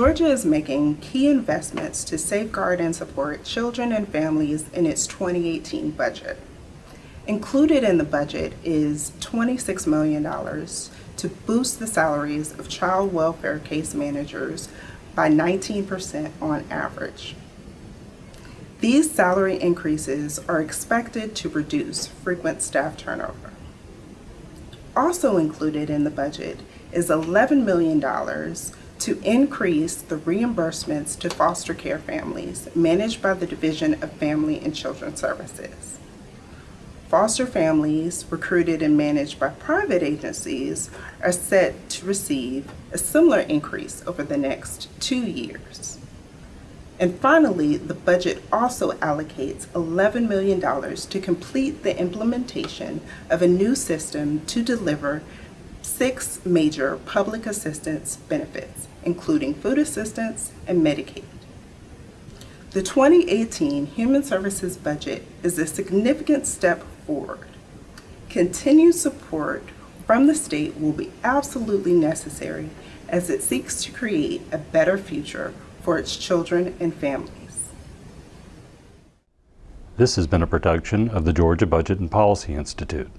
Georgia is making key investments to safeguard and support children and families in its 2018 budget. Included in the budget is $26 million to boost the salaries of child welfare case managers by 19% on average. These salary increases are expected to reduce frequent staff turnover. Also included in the budget is $11 million to increase the reimbursements to foster care families managed by the Division of Family and Children Services. Foster families recruited and managed by private agencies are set to receive a similar increase over the next two years. And finally, the budget also allocates $11 million to complete the implementation of a new system to deliver six major public assistance benefits, including food assistance and Medicaid. The 2018 Human Services budget is a significant step forward. Continued support from the state will be absolutely necessary as it seeks to create a better future for its children and families. This has been a production of the Georgia Budget and Policy Institute.